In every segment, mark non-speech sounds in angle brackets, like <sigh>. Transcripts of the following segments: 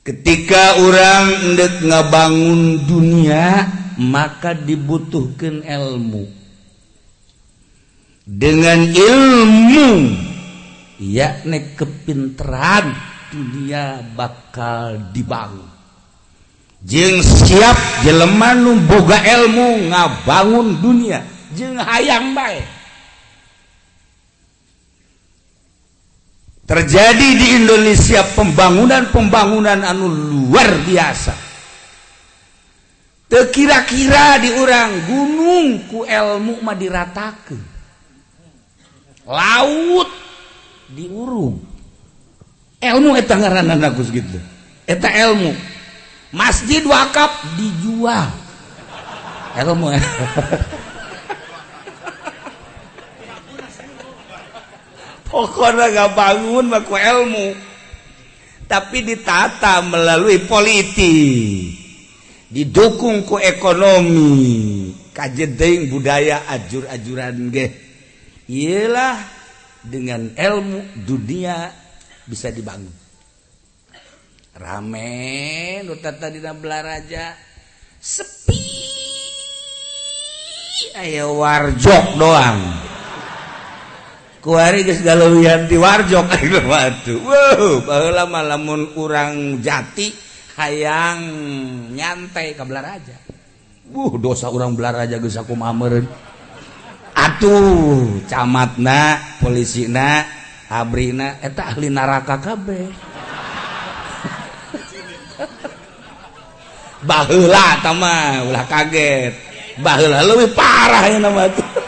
ketika orang dek ngabangun dunia maka dibutuhkan ilmu. Dengan ilmu yakni kepintaran dunia bakal dibangun. Jeng siap jelemanu boga ilmu ngabangun dunia. Jeng hayang baik terjadi di Indonesia pembangunan-pembangunan anu luar biasa. Kira-kira di orang gunung ku ilmu mah diratakan laut diurung. Ilmu eta ngaranna nagus gitu eta ilmu. Masjid wakaf dijual. Ilmu <laughs> pokoknya gak bangun baku ilmu. Tapi ditata melalui politik didukung ku ekonomi. Kajedeng budaya ajur-ajuran ge. Iyalah dengan ilmu dunia bisa dibangun. Rame nu tata dina belaraja sepi. Ayo warjok doang kuarianti warjo <laughs> wow, lamun kurang jati hayang nyantai ke Belaraja uh dosa orang Belaraja geus aku mamer atuh camatna polisina abrina eta ahli neraka kabeh. <laughs> Baheula tama ulah kaget. Baheula leuwih parah ya nama tuh.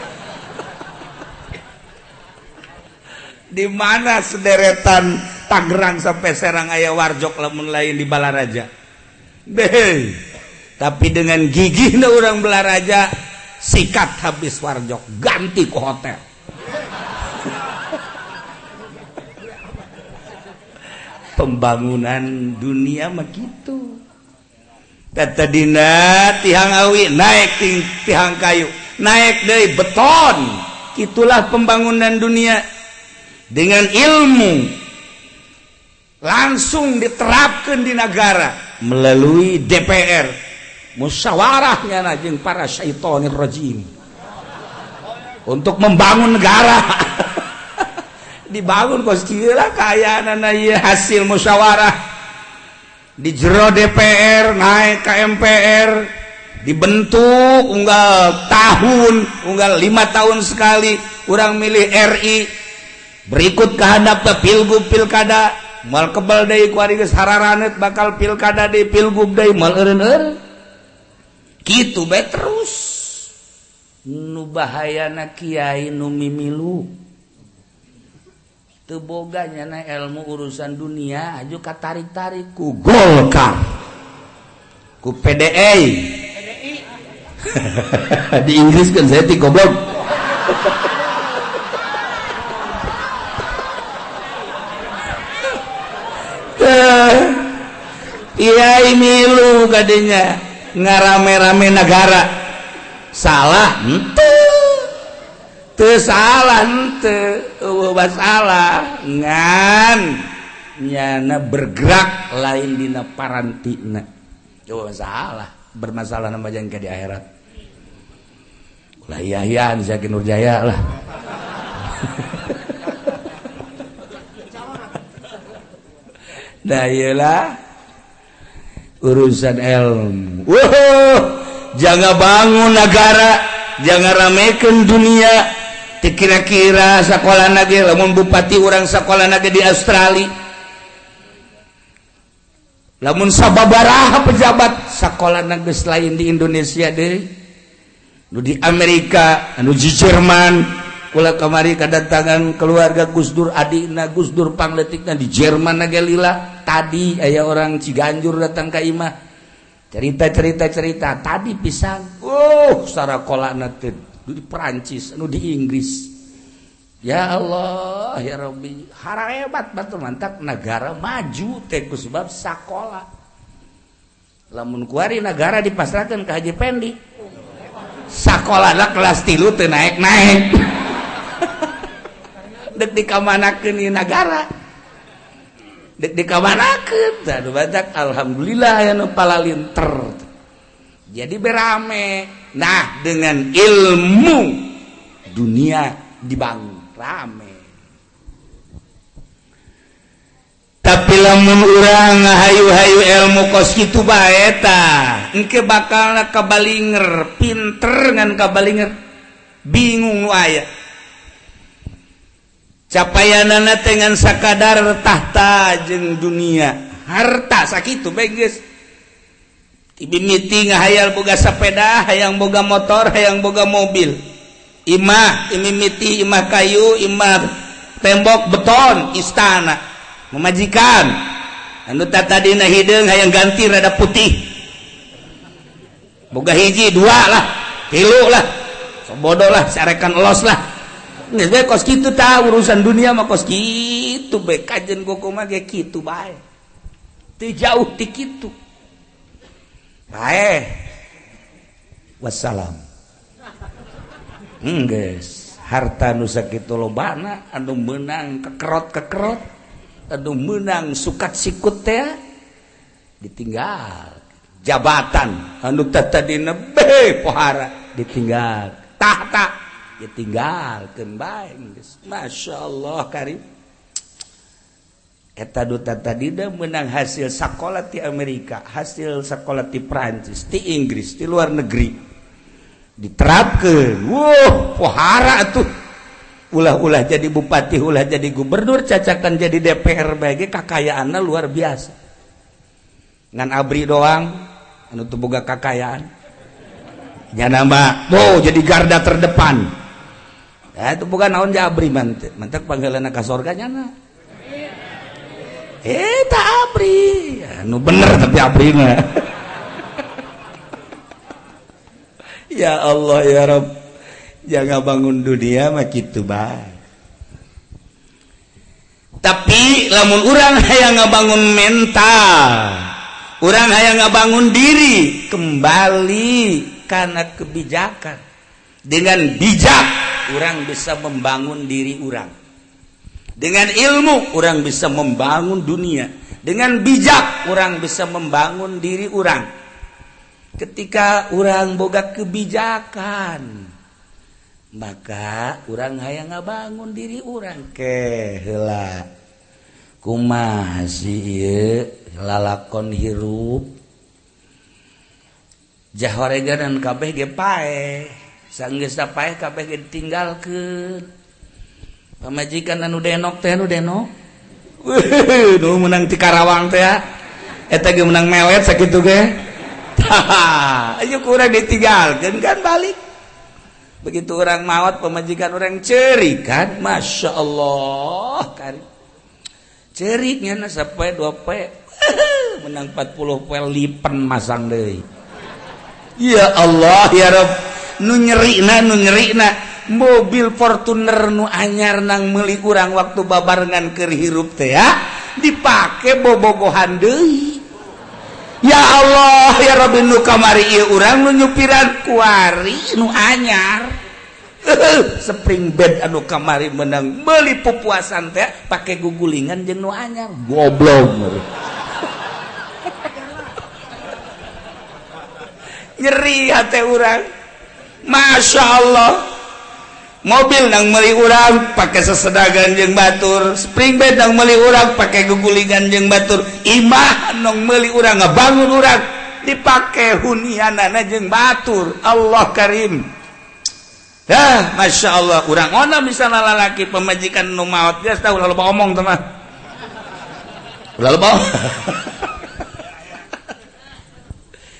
Di mana sederetan Tangerang sampai Serang ayah warjok lemun lain di Balaraja? Deh. tapi dengan gigih orang Balaraja sikat habis warjok ganti ke hotel. <laughs> Pembangunan dunia begitu Tata dina tihang awi naik tihang kayu naik dari beton. Itulah pembangunan dunia dengan ilmu langsung diterapkan di negara melalui DPR musyawarahnya najeng para syaitonir rajim. Untuk membangun negara. <laughs> Dibangun kos kira kayaan hasil musyawarah. Di jero DPR naik ke MPR dibentuk unggal tahun unggal lima tahun sekali kurang milih RI berikut kehendapnya pilgub pilkada mal kebal dari kuarigus hararanet bakal pilkada di pilgub dari mal eren eren gitu baik terus. Nu bahaya na kiai nu mimilu. Teboganya na ilmu urusan dunia aju katarik tarik ku golkar. Ku PDI <laughs> di Inggris kan saya ti goblok. <laughs> Iya milu gadenya. Ngarame-rame negara. Salah ente. Te salah ente. Ubah salah. Ngan. Nyana bergerak lain dina parantina coba salah. Bermasalah nama jangka di akhirat. Ulah iya iya Zaki Nurjaya lah. <laughs> Dayalah urusan ilmu wow, jangan bangun negara jangan ramekan dunia. Kira-kira sekolah nage lamun bupati orang sekolah nage di Australia. Lamun sababaraha pejabat sekolah nage lain di Indonesia deh. Nu di Amerika anu di Jerman. pula kamari kedatangan keluarga Gusdur Adina Gusdur Pangletikna di Jerman Nagelila tadi ayah orang Ciganjur datang ke Imah. Cerita cerita. Cerita tadi pisang oh uh, secara kolak di Perancis anu di Inggris. Ya Allah ya Robbi hara hebat batu mantap negara maju teku sebab sakola. Lamun kuari negara dipasrahkan ke Haji Pendi sakola kelas tilu tenaik naik, -naik. dek di kamanakeun nagara? Alhamdulillah anu jadi berame. Nah dengan ilmu dunia dibangun. Rame. Tapi lamun urang hayu-hayu ilmu kos itu baeta engke bakal kabalinger pinter ngan kabalinger. Bingung nu aya. capaian nana dengan sakadar tahta jeng dunia. Harta sakit baik meeting hayal boga sepeda hayang boga motor hayang boga mobil. Imah imimiti imah kayu imah tembok beton istana. Memajikan. Anu tadi hidung hideung hayang ganti rada putih. Boga hiji dua lah. Tilu lah. Sobodo lah sarekan los lah. Nge, kos gitu ta urusan dunia mah kos gitu baik kajen koko mah ge gitu bae. Teu jauh ti kitu. Bae. Wassalam. Enggeus, harta nu sakitu lobana anu meunang kekerot-kekerot, anu meunang sukat sikut teh ditinggal. Jabatan anu tata dina pohara ditinggal. Tahta ditinggal baik. Masya Allah karim. Eta duta tadi menang hasil sekolah di Amerika hasil sekolah di Prancis di Inggris di luar negeri. Diterapkan. Wow pohara tuh. Ulah-ulah jadi bupati ulah jadi gubernur cacakan jadi DPR bagi kakayaan luar biasa. Dengan Abri doang untuk boga kakayaan ya nama oh jadi garda terdepan Nah, itu bukan naon jabri mantep. Mantep panggilan ka sorganya na. Eh, tak abri. Nu bener tapi abri mah. <laughs> ya Allah ya Rob. Jangan bangun dunia mah kitu bae. Tapi lamun orang hayang ngabangun mental, orang hayang ngabangun diri kembali karena kebijakan dengan bijak orang bisa membangun diri orang dengan ilmu orang bisa membangun dunia. Dengan bijak orang bisa membangun diri orang ketika orang boga kebijakan maka orang hanya ngabangun diri orang kehela kuma si lalakon hirup? Jahoregan dan kabeh ge pae sanggeskabeh tinggal ke pemajikan anu denok teh anu denok. Duh, menang ti Karawang teh eta ge menang mewet sakitu ge. <laughs> Ayo kurang ditinggalkan kan balik. Begitu orang maut pemajikan orang ceri kan masya Allah kan ceriknya sampai 2 P pe. <laughs> Menang 40 pel lipen masang deh ya Allah ya Rabb nu nyerina nu nyerina mobil Fortuner nu anyar nang meli kurang waktu babarengan keur hirup teh ya. Dipake bobogohan deui. Ya Allah ya Rabbi nu kamari ieu urang nu nyupiran kuari nu anyar. Spring bed anu kamari menang beli pupuasan teh pakai gugulingan jeung nu anyar. Goblok <laughs> nyeri hati urang. Masya Allah. Mobil nang meli urang pakai sesedagan jeng batur. Spring bed nang meli urang pakai gegulingan jeng batur. Imah nong meli urang ngebangun urang dipakai hunianana jeng batur. Allah karim. Dah Masya Allah. Urang ona misalnya lalaki pemajikan nu maut dia tahu lalu omong teman lalu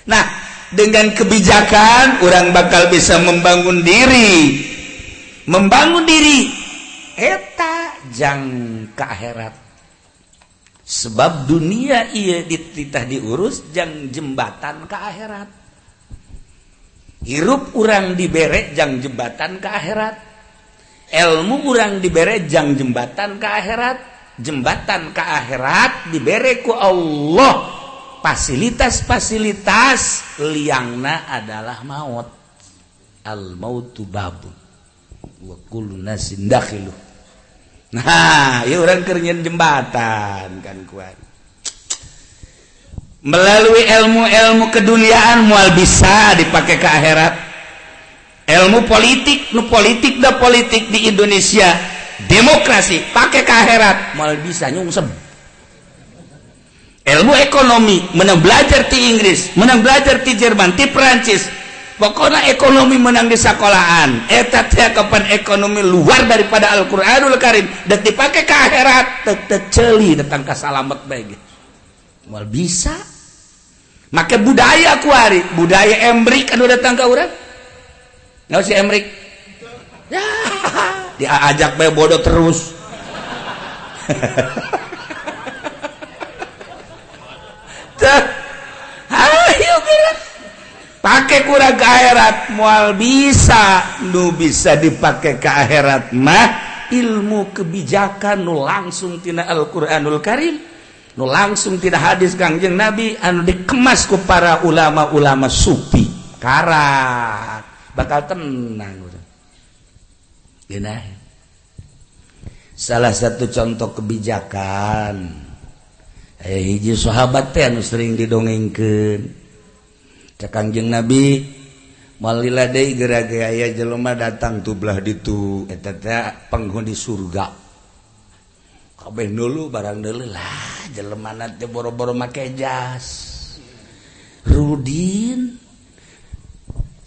nah dengan kebijakan orang bakal bisa membangun diri. Membangun diri. Eta jang ke akhirat. Sebab dunia ia dititah diurus jang jembatan ke akhirat. Hirup orang dibere jang jembatan ke akhirat. Ilmu orang dibere jang jembatan ke akhirat. Jembatan ke akhirat dibere ku Allah fasilitas-fasilitas liangna adalah maut. Al mautu babun Nah orang kernyin jembatan kan kuat melalui ilmu-elmu keduniaan mual bisa dipakai ke akhirat. Ilmu politik nu politik dan politik di Indonesia. Demokrasi pakai ke akhirat. Mual bisa nyungsem ilmu ekonomi menang belajar di Inggris menang belajar di Jerman di Perancis pokoknya ekonomi menang di sekolahan. Eh, Eta teh kapan ekonomi luar daripada Al-Qur'anul Karim dan dipakai ke akhirat teteceli datang ke salamat baik mal bisa. Maka budaya kuari budaya embrik anu datang ke orang nggak si embrik ya <laughs> diajak bae bodoh terus. <laughs> <laughs> pakai kurang ke akhirat mual bisa. Nu bisa dipakai ke akhirat mah ilmu kebijakan nu langsung tina Al-Qur'anul Karim. Nu langsung tidak hadis Kangjeng Nabi anu dikemas ku para ulama-ulama sufi. Karat bakal tenang Genah. Salah satu contoh kebijakan. eh hiji sahabat teh anu sering didongengkeun. Ka kanjeng nabi malila deui geura-geura aya jelema datang tublah ditu. Eh, Eta teh penghuni surga. Kabeh nulu barang deuleuh lah jelemana teh boro-boro make jas. Rudin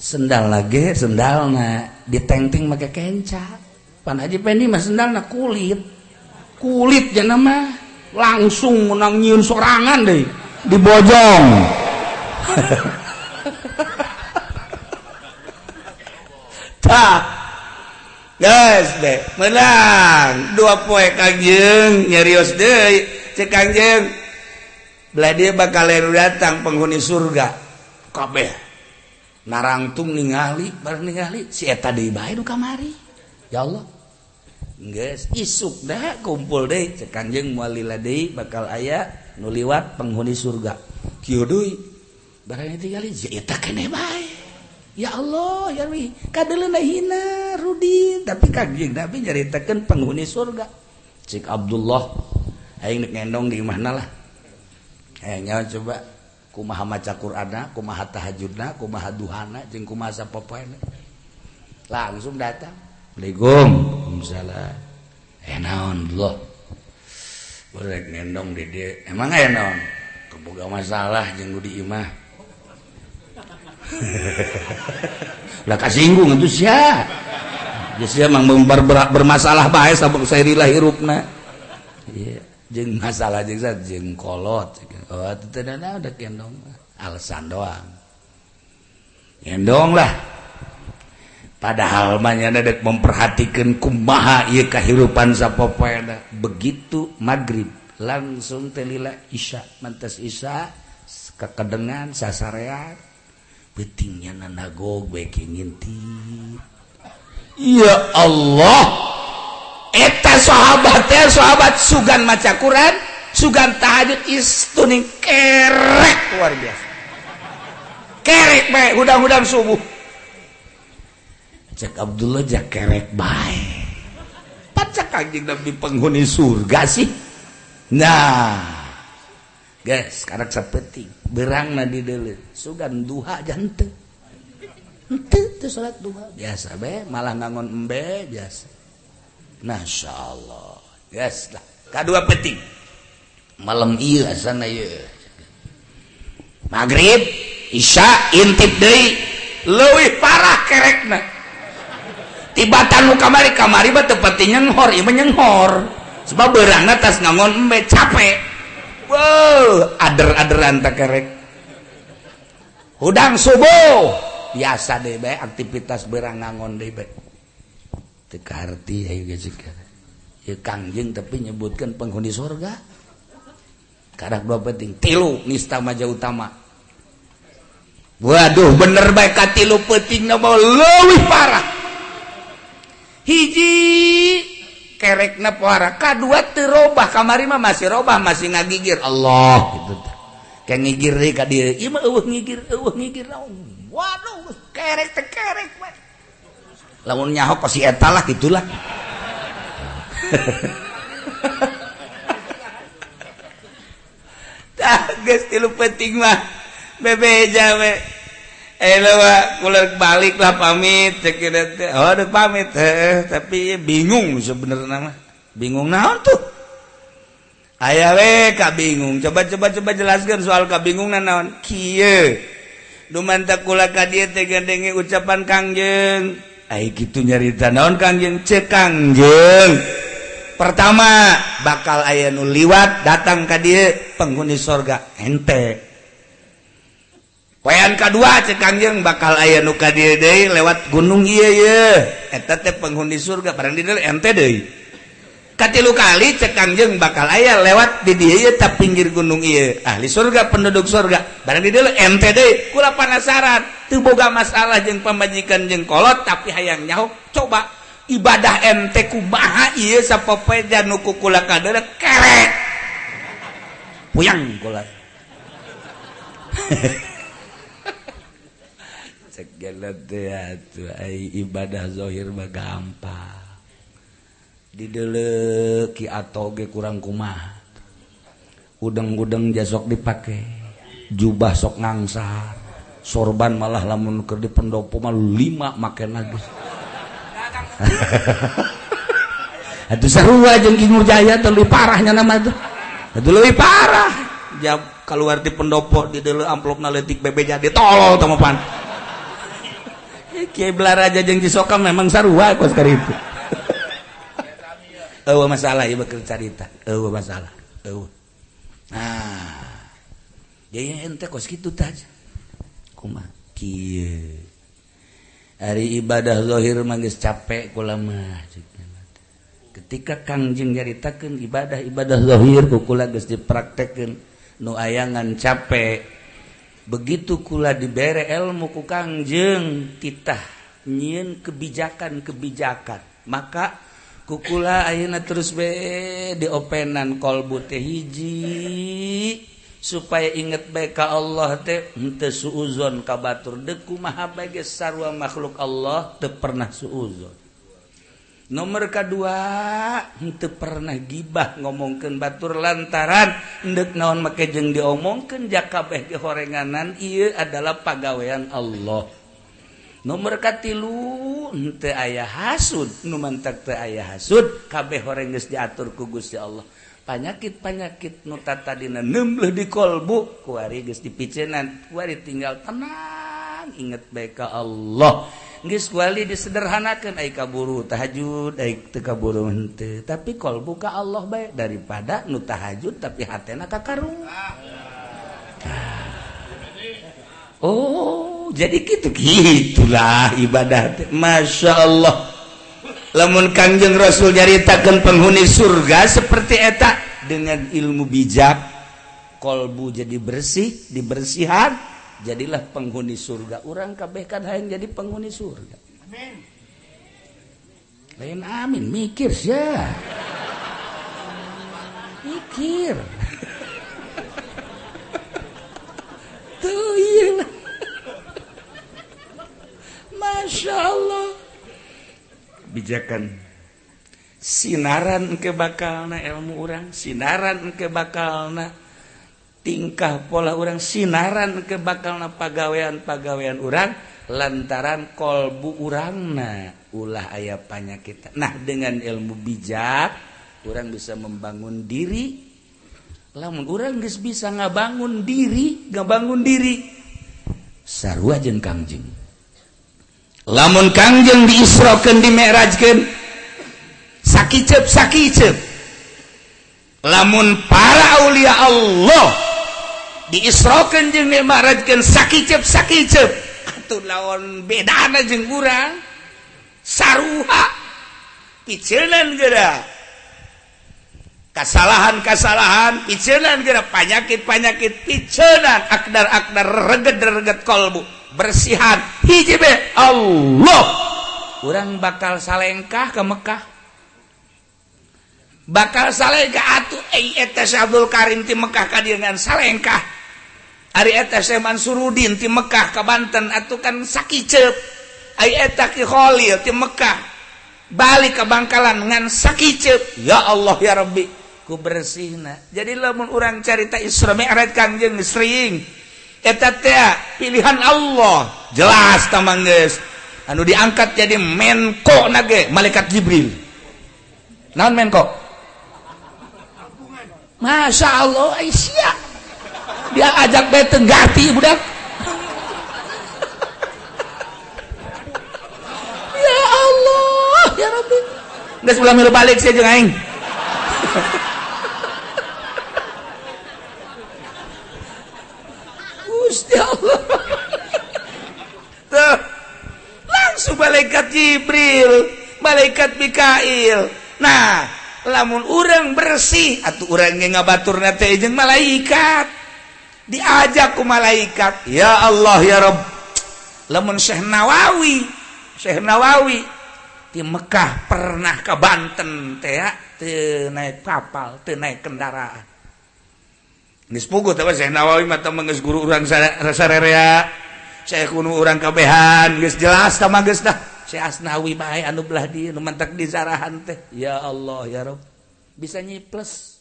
sendal lagi sendalna ditengting make kenca. Pan haji pendi mah sendalna kulit. Kulit jenama. mah langsung menang nyiun sorangan deh. Dibojong <laughs> tak guys deh. Menang. Dua poe kangjeng nyerius deh. Cek kangjeng belah dia bakal datang penghuni surga. Kabeh. Narangtung ningali bareng ningali. Si eta deui bae kamari. Ya Allah. Nges, isuk dah kumpul deh. Cekanjeng deui bakal ayah nuliwat penghuni surga. Kiudui barang itu kali jaita kene bae. Ya Allah ya wi kadeleuna hina rudi. Tapi kanjeng tapi nyaritakeun penghuni surga. Cik Abdullah aing ngendong di mana lah. Eh nyawa coba kumaha maca Qur'ana kumaha tahajudna kumaha duhana jeung kumaha sapopoena. Langsung datang. Assalamualaikum. Hamzala enaon eh, loh boleh nendong dede. Emang eh, enaon keboga masalah jeng di imah. <laughs> Lah kasinggung itu sia ya sia mang bermasalah bae sabuk sairilah hirupna iya jeng masalah jeng sat jeng kolot. Oh itu tidak ada kendong alasan doang. Kendong lah. Padahal mah ada memperhatikan kumaha ieu kahirupan sapopoena begitu maghrib langsung telila isya mantas isya kekedengan sasarean pentingnya nanago nginti Iya Allah! Eta sahabat ya sahabat sugan maca Quran sugan tahajud istuning kerek luar biasa. Kerek baik udang-udang subuh cek Abdullah jakerek baik pacak anjing nabi penghuni surga sih? Nah. Guys sekarang seperti berang nadi dulu sugan duha jante itu itu sholat duha. Biasa be malah ngangon embe biasa. Masya Allah guys lah kedua penting. Malam iya sana ya maghrib isya intip deh lewih parah kerekna. Tibatan lu kamari kamari bah tepati nyenghor iya nyenghor sebab berang atas ngangon embe capek Wow, ader-aderan tak kerek. Hudang subuh. Biasa deh aktivitas berangangon deh be. Teka arti ya guys Ya kangjeng tapi nyebutkan penghuni surga. Karak dua penting. Tilu nista maja utama. Waduh bener baik katilu penting nama lebih parah. kerek napoara kedua terubah kamari mah masih robah masih ngagigir. Allah gitu kayak ngigir deh kadir ima eueuh ngigir eueuh ngigir. Waduh kerek teh kerek lamun nyaho pasti eta lah gitulah. <laughs> Tah geus tilu penting mah. Bebe jawe Eh, baliklah pamit. Oh, pamit. Eh, tapi bingung sebenarnya bingung naon tuh? Ayawe Ka bingung. Coba-coba coba jelaskan soal kabingungan naon. Kimantakula dia tegandengi ucapan Kangjeng Ay, gitu nyarita naon Kangjeng cekangjeng pertama bakal ayanu liwat datang ka dia penghuni sorga. Ente. wayan kedua cekanjeng bakal aya nuka dia deh lewat gunung. Iya iya. Eta teh penghuni surga barang di ente deh katilu kali cekanjeng bakal aya lewat di dia iya tap pinggir gunung iya. Ahli surga penduduk surga barang di ente deh kula penasaran tuh boga masalah jeng pemajikan jeng kolot tapi hayang nyaho coba. Ibadah ente kumaha iya sapopeja nuku kula kadada kerek puyang kula. <laughs> ibadahhir gampang. Dideleki atau ge kurang kumah udang-gudeng jasok dipakai jubah sok ngangsar. Sorban malah lamun ke di pendopo mal lima makan lagi <laughs> itu seru aja Jaya terlalu parahnya nama itu itu lebih parah. Jam keluar di pendopo di dulu amplop naletik bebe jadi tolol Kiai Belaraja jeung Cisoka memang sarua kos <laughs> itu. Eueuh masalah ieu bakal carita. Eueuh masalah. Eueuh. Nah. Jadi ente kos kitu tah. Kumaha? Kieu. Hari ibadah zahir mah geus capek kula mah. Ketika Kangjeng nyaritakeun ibadah-ibadah zahir ku kula geus dipraktekkeun nu ayangan capek begitu kula diberre ilmu ku Kangjeng titah nyiin kebijakan-kebijakan. Maka kukula ayeuna terus be diopenan kolbu teh hiji supaya inget baik ka Allah teh henteu suuzon ka batur. Deku maha bae sarua makhluk Allah teu pernah suuzon. nomor kedua itu pernah gibah ngomongken batur lantaran ndek naon make jeng diomongken jakabeh dihorenganan ia adalah pagawean Allah. Nomor katilu ente ayah hasud numantak te ayah hasud kabeh horeng geus diatur ku Gusti Allah. Panyakit-panyakit nu tatadina nembleh di kolbu kuari geus dipicenan kuari tinggal tenang inget baik ka Allah. Nggis wali disederhanakan ay kaburu tahajud ay teu kaburu henteu. Tapi kol buka Allah baik daripada nu tahajud tapi hatena kakarung. Ah. Oh, jadi gitu gitulah ibadah. Masya Allah. Lamun kanjeng Rasul nyaritakan penghuni surga seperti etak dengan ilmu bijak kolbu jadi bersih dibersihan jadilah penghuni surga. Orang kabehkan hayang jadi penghuni surga. Amin. Lain amin. Mikir ya mikir. Tuh iya Masya Allah. Bijakan. Sinaran ke bakalna ilmu orang. Sinaran ke bakalna tingkah pola orang sinaran ke bakal na pagawean pagawean urang lantaran kolbu urangna ulah ayah kita nah dengan ilmu bijak orang bisa membangun diri. Lamun orang guys bisa ngabangun diri ngabangun diri sarua jeung kangjeng. Lamun kangjeng diisrokeun dimerajkeun sakicep sakicep. Lamun para aulia Allah diisrokan jeung dimarajkan sakicep sakicep. Atuh lawan bedana jeung urang. Saruha. Picenan geura. Kesalahan-kasalahan picenan geura. Penyakit-penyakit picenan akdar-akdar reget-reget kolbu. Bersihan. Hiji be Allah. Urang bakal salengkah ke Mekah? Bakal salengkah atuh eh eta Abdul Karim ti Mekah ka salengkah? Mansurdin ti Mekkah ke Banten atau kan sakit Kholil ti Mekah balik ke Bangkalan dengan sakit ya Allah ya Rabbi ku bersih jadi lamun orang carita Isra Mi'raj Kanjeng sering eta teh pilihan Allah. Jelas tamang geus. Anu diangkat jadi menko nage malaikat Jibril. Naon menko? Masya Allah Aisyah dia ajak bete gati budak. Ya Allah ya Rabbi. Nggak sebelah milu balik sih jeung aing. Gusti Allah. Tuh. Langsung malaikat Jibril malaikat Mikail. Nah lamun orang bersih atau orang yang ngabatur nate malaikat diajakku malaikat. Ya Allah ya Rob lemun Syekh Nawawi Syekh Nawawi di Mekkah pernah ke Banten teh te naik kapal teu naik kendaraan. Geus puguh teh Syekh Nawawi mah geus guru urang sarerea Syekh kuno urang kabehan geus jelas tama geus dah. Syekh Asnawi bae anu belah di nu mantak di teh. Ya Allah ya Rob bisa nyiples